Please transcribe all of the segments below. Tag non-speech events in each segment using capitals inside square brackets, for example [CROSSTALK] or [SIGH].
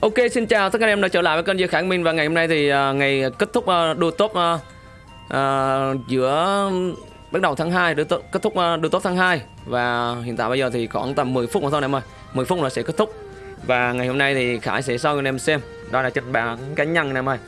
Ok xin chào tất cả anh em đã trở lại với kênh Dư Khải Minh và ngày hôm nay thì uh, ngày kết thúc uh, đua top uh, uh, giữa bắt đầu tháng 2 đua top, kết thúc uh, đua top tháng 2 và hiện tại bây giờ thì khoảng tầm 10 phút nữa thôi anh em ơi. 10 phút là sẽ kết thúc. Và ngày hôm nay thì Khải sẽ cho anh em xem. Đó là trên bảng cá nhân anh em ơi.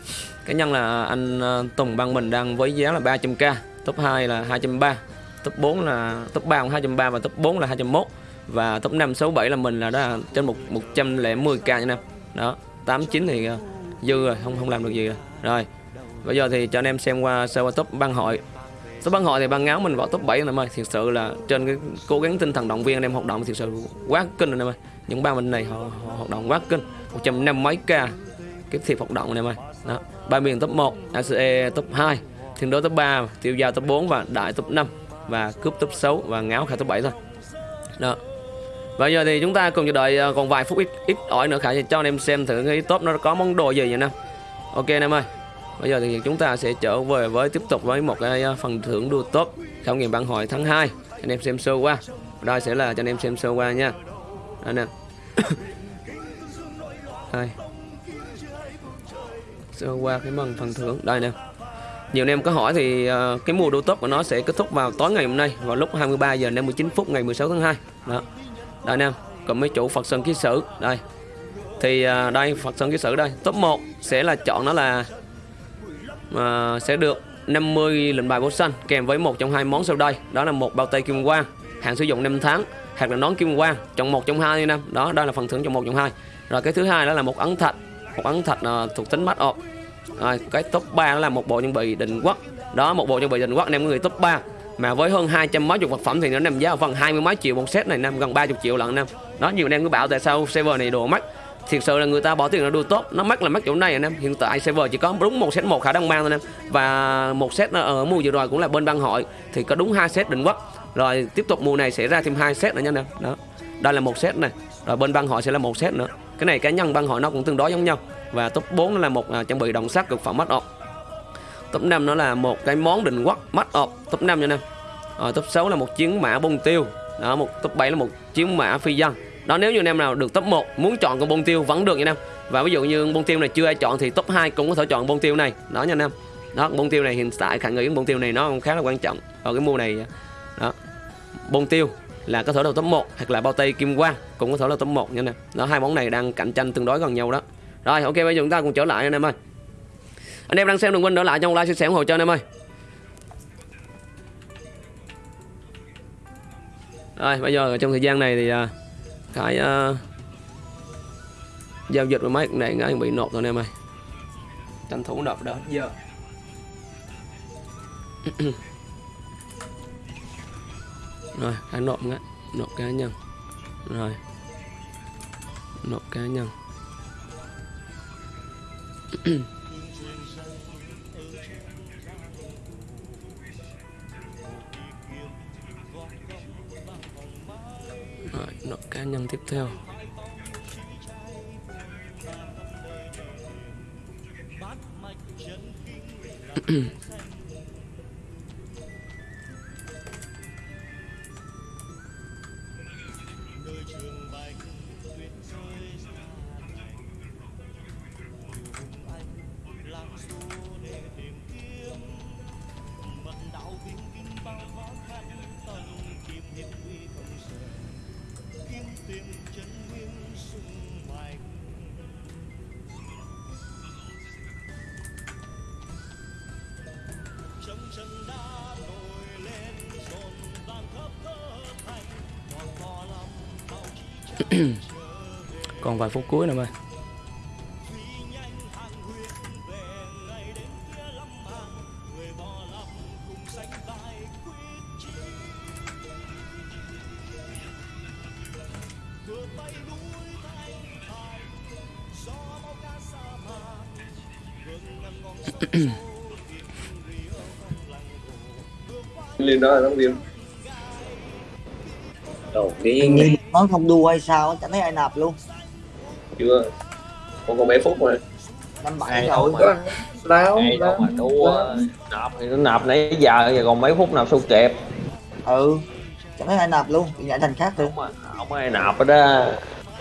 Cá nhân là anh uh, Tùng Băng mình đang với giá là 300k top 2 là 230 top 4 là top 3 là 230 và top 4 là 201 và top 5 6 7 là mình là đó là trên 1 110k nha anh em đó 89 thì uh, dư rồi không không làm được gì rồi. Rồi bây giờ thì cho anh em xem qua sơ qua top ban hội. Top ban hội thì ban ngáo mình vào top 7 anh em ơi. Thiệt sự là trên cái cố gắng tinh thần động viên anh em hoạt động thiệt sự quá kinh anh em ơi. Những băng mình này họ, họ hoạt động quá kinh. 150 mấy k cái thiệp hoạt động anh em ơi. Đó ba miền top 1 ACE top 2 thiên đối top 3 tiêu giao top 4 và đại top 5 và cướp top 6 và ngáo khai top 7 thôi. Đó. Bây giờ thì chúng ta cùng chờ đợi à, còn vài phút ít ít ỏi nữa khả cho anh em xem thử cái top nó có món đồ gì vậy nè. Ok anh em ơi. Bây giờ thì chúng ta sẽ trở về với, tiếp tục với một cái à, phần thưởng đua top khảo nghiệm bản hội tháng 2. Anh em xem sơ qua. Đây sẽ là cho anh em xem sơ qua nha. Đây nè. [COUGHS] đây. Sơ qua cái phần phần thưởng đây nè. Nhiều anh em có hỏi thì à, cái mùa đua top của nó sẽ kết thúc vào tối ngày hôm nay, vào lúc 23 giờ 59 phút ngày 16 tháng 2. Đó đây nè còn mấy chủ Phật Sơn Ký Sử. Đây. Thì à, đây Phật Sơn Ký Sử đây. Top 1 sẽ là chọn nó là à, sẽ được 50 lệnh bài bổ xanh kèm với một trong hai món sau đây. Đó là một bao tay kim quang hạn sử dụng 5 tháng hoặc là nón kim quang chọn một trong hai năm đó đây là phần thưởng chọn một trong hai. Rồi cái thứ hai đó là một ấn thạch một ấn thạch à, thuộc tính mắt ọp rồi cái top 3 đó là một bộ trang bị định quốc. Đó một bộ trang bị định quốc anh em người top 3 mà với hơn 200 mấy chục vật phẩm thì nó nằm giá ở phần 20 mấy triệu, một set này năm gần 30 triệu lần năm đó, nhiều anh em cứ bảo tại sao server này đồ mắc. Thiệt sự là người ta bỏ tiền nó đua tốt nó mắc là mắc chỗ này anh em hiện tại server chỉ có đúng một set một khả năng mang thôi anh em và một set ở mùa vừa rồi cũng là bên băng hội, thì có đúng hai set định quốc. Rồi tiếp tục mùa này sẽ ra thêm hai set nữa nha anh em đó, đây là một set này rồi bên băng hội sẽ là một set nữa. Cái này cá nhân băng hội nó cũng tương đối giống nhau. Và top 4 là một à, trang bị động sắt cực phẩm mất ổn top 5 nó là một cái món định quốc mắt ọp top 5 nha anh em. Rồi top 6 là một chiến mã bông tiêu. Đó, một, top 7 là một chiến mã phi dân đó, nếu như anh em nào được top 1 muốn chọn con bông tiêu vẫn được nha anh em. Và ví dụ như bông tiêu này chưa ai chọn thì top 2 cũng có thể chọn bông tiêu này. Đó nha anh em. Đó, bông tiêu này hiện tại khả nghĩ bông tiêu này nó khá là quan trọng. Ở cái mua này, đó, bông tiêu là có thể là top 1 hoặc là bao tay kim quang cũng có thể là top 1 nha anh em. Đó, hai món này đang cạnh tranh tương đối gần nhau đó. Rồi, ok, bây giờ chúng ta cùng trở lại anh em ơi anh em đang xem đừng quên đỡ lại trong like chia sẻ ủng hộ cho anh em ơi. Rồi bây giờ trong thời gian này thì uh, cái uh, giao dịch với máy này ngay bị nộp rồi anh em ơi. Tranh thủ nộp đó giờ. [CLEARS THROAT] Rồi cái nộp ngay nộp cá nhân. Rồi. Nộp cá nhân. [CLEARS THROAT] Rồi, nộp cá nhân tiếp theo [COUGHS] [COUGHS] [COUGHS] [CLEARS THROAT] còn vài phút cuối nữa ơi lên đó là đóng viên đầu đi Hình như nó không đua hay sao chẳng thấy ai nạp luôn. Chưa. Còn còn mấy phút rồi năm bảy rồi. láo ai đâu mà đua nạp thì nó nạp nãy giờ giờ còn mấy phút nạp sao kịp ừ chẳng thấy ai nạp luôn bị nhảy thành khác luôn. Không ai nạp ở đó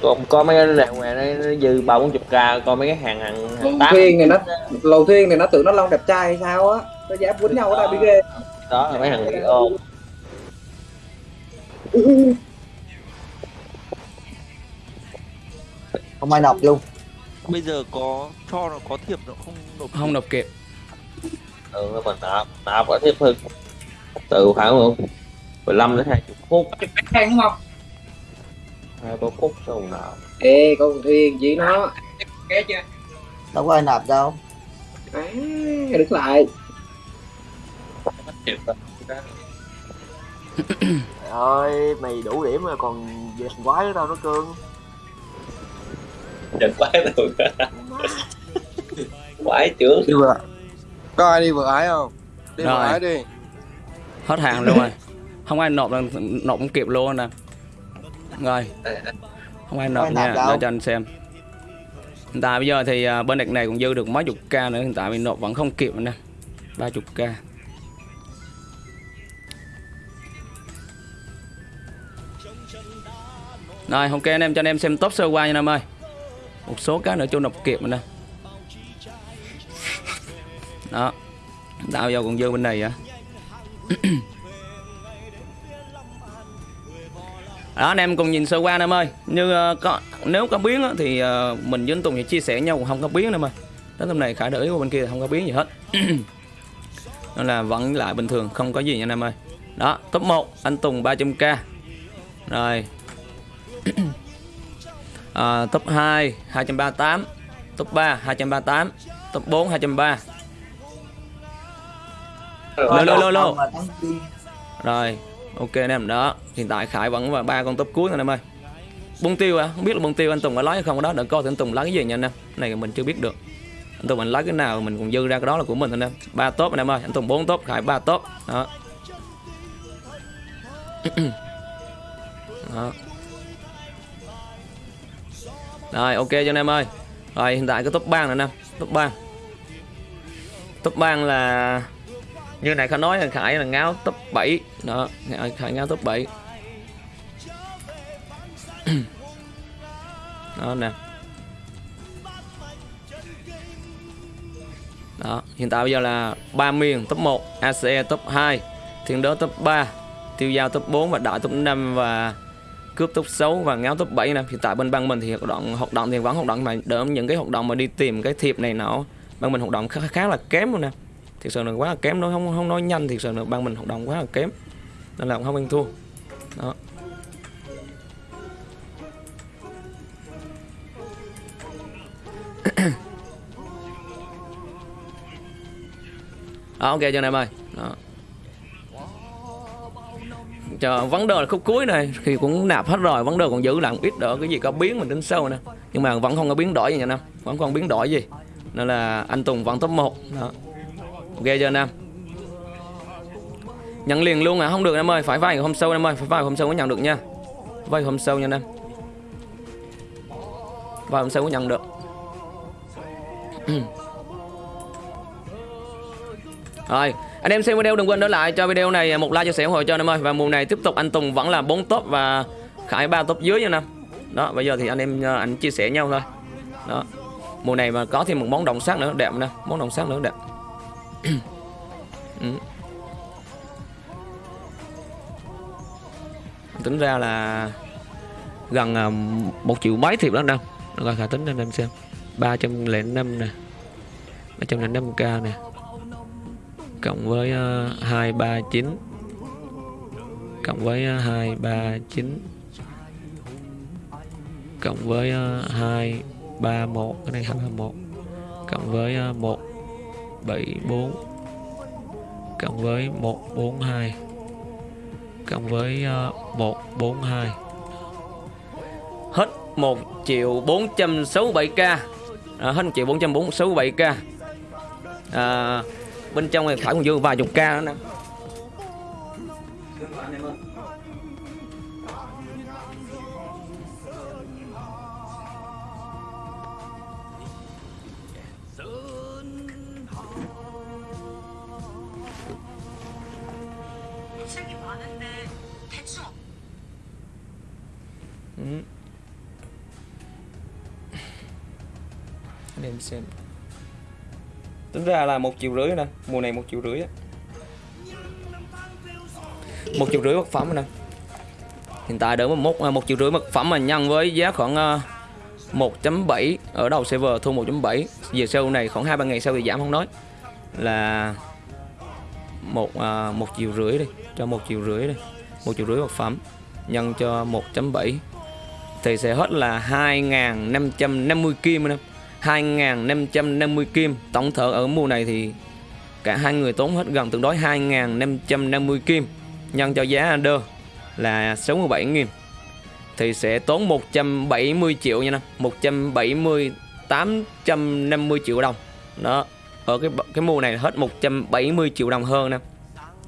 còn coi mấy cái này ngoài đây nó dư ba bốn chục k coi mấy cái hàng hàng, hàng lầu tám thuyền này nó lầu thuyền này nó tưởng nó long đẹp trai hay sao á. Nó dám quýnh nhau ở đây bị ghê. Đó là mấy hàng video [LAUGHS] không ai nộp luôn. Bây giờ có cho nó có thiệp nó không nộp không nộp kịp. Ừ còn nạp nạp ở tiếp hơn. Từ khoảng 15 đến 20 phút. Khen đúng không? Hai ba phút sau nạp. Ê con thuyền chỉ nó ké chưa đâu có ai nạp đâu. À đứng lại. Trời ơi, mày đủ điểm rồi còn về thằng quái nữa đâu nó cương đừng quái [LAUGHS] được quái trưởng. Đi vừa có ai đi vừa ái không? Đi vừa ái đi. Hết hàng luôn rồi. Không ai nộp lần nộp không kịp luôn nè. Rồi. Không ai nộp Không nha. Để cho anh xem. Hiện tại bây giờ thì à, bên đợt này cũng dư được mấy chục k nữa. Hiện tại mình nộp vẫn không kịp nè. Ba chục k rồi ok anh em cho anh em xem top sơ qua nha anh em ơi một số cái nữa nộp kịp nữa nè. [LAUGHS] Đó. Tạo giờ còn dư bên này á [COUGHS] đó anh em cùng nhìn sơ qua em ơi. Như ờ, có nếu có biến á, thì ờ, mình với anh Tùng sẽ chia sẻ nhau không có biến em ơi. Đến hôm này khải để ý qua bên kia không có biến gì hết. [COUGHS] Nên là vẫn lại bình thường không có gì nha anh em ơi. Đó top 1 anh Tùng 300k rồi à, top 2 238 top 3 238 top 4 230 lô lô lô lô. Rồi ok anh em đó. Hiện tại khải vẫn và ba con top cuối anh em ơi. Bông tiêu à không biết là bông tiêu anh tùng có lấy hay không đó. Đợi coi thử anh tùng lấy cái gì nha anh em. Này mình chưa biết được. Anh tùng anh lấy cái nào mình cũng dư ra cái đó là của mình anh em. Ba top anh em ơi. Anh tùng bốn top khải ba top. Đó. [CLEARS THROAT] Đó rồi ok cho anh em ơi. Rồi hiện tại cái top bang nè. Anh top bang. Top bang là như này khải nói là khải là ngáo top 7 đó khải, khải ngáo top 7 [CLEARS THROAT] đó nè. Đó hiện tại bây giờ là ba miền top 1 ACE top 2 thiên đới top 3 tiêu giao top 4 và đại top 5 và cướp top 6 và ngáo top 7 nè. Hiện tại bên bang mình thì hoạt động hoạt động thì vẫn hoạt động mà đỡ những cái hoạt động mà đi tìm cái thiệp này nọ. Bang mình hoạt động khá, khá là kém luôn nè. Thực sự là quá là kém nó không không nói nhanh thực sự là bang mình hoạt động quá là kém. Nên là cũng không ăn thua. Đó. [COUGHS] Đó, ok cho anh em ơi? Đó chờ vấn đề là khúc cuối này, thì cũng nạp hết rồi, vấn đề còn giữ lại một ít đỡ cái gì có biến mình đến sâu nè. Nhưng mà vẫn không có biến đổi gì nha nam, vẫn không biến đổi gì. Nên là anh Tùng vẫn top 1 đó. Ok chưa nam? Nhận liền luôn à không được anh em ơi, phải vài ngày hôm sau anh em ơi, phải vài ngày hôm sau mới nhận được nha. Vài hôm sau nha nam. Vay vài hôm sau mới nhận được. [CLEARS THROAT] Rồi anh em xem video đừng quên để lại cho video này một like, chia sẻ ủng hộ cho anh em ơi. Và mùa này tiếp tục anh Tùng vẫn là 4 top và Khải ba top dưới nha anh em đó, bây giờ thì anh em ờ, anh chia sẻ nhau thôi. Đó. Mùa này mà có thêm một món đồng sắc nữa, đẹp nè. Món đồng sắc nữa, đẹp. Ừ. tính ra là gần ờ, một triệu mấy thiệp đó đâu rồi khả tính anh em xem. 305 nè. 305k nè cộng với ờ, 239 cộng với ờ, 239 cộng với ờ, 231 cái này 231 cộng với 174 cộng với 142 cộng với 142 hết 1 triệu 467k à, hết 1 triệu 467k à, bên trong này thả còn vô vài chục ca nữa nè ừ. Name same tính ra là một triệu rưỡi nè mùa này một triệu rưỡi một triệu rưỡi vật phẩm nè. Hiện tại đỡ một à, một triệu rưỡi vật phẩm mà nhân với giá khoảng à, 1.7 ở đầu server thu 1.7 về sau này khoảng hai ba ngày sau thì giảm không nói. Là một à, một triệu rưỡi đi cho một triệu rưỡi đi một triệu rưỡi vật phẩm nhân cho 1.7 thì sẽ hết là 2.550 kim anh em 2.550 kim. Tổng thợ ở mùa này thì cả hai người tốn hết gần tương đối 2.550 kim. Nhân cho giá under là 67.000 thì sẽ tốn 170 triệu nha nè 170 850 triệu đồng. Đó, ở cái cái mùa này hết 170 triệu đồng hơn nè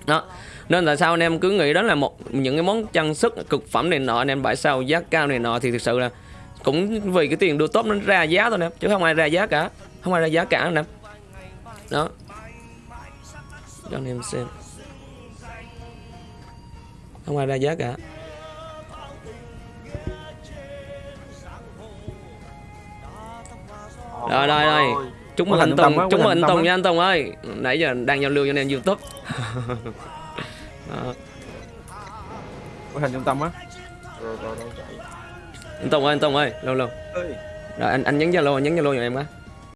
đó, nên tại sao anh em cứ nghĩ đó là một, những cái món trang sức cực phẩm này nọ, anh em bãi sao giá cao này nọ thì thực sự là cũng vì cái tiền đua top nó ra giá thôi nè chứ không ai ra giá cả không ai ra giá cả nè. Đó. Cho anh em xem. Không ai ra giá cả. Rồi rồi rồi. Chúc mừng Có anh Tùng có mừng anh Tùng nha anh Tùng ơi. Nãy giờ đang giao lưu cho anh em YouTube. [LAUGHS] Đó. có thành trung tâm á. Rồi rồi đang chạy anh Tùng ơi anh Tùng ơi lâu lâu. Rồi anh anh nhấn Zalo anh nhấn Zalo cho em á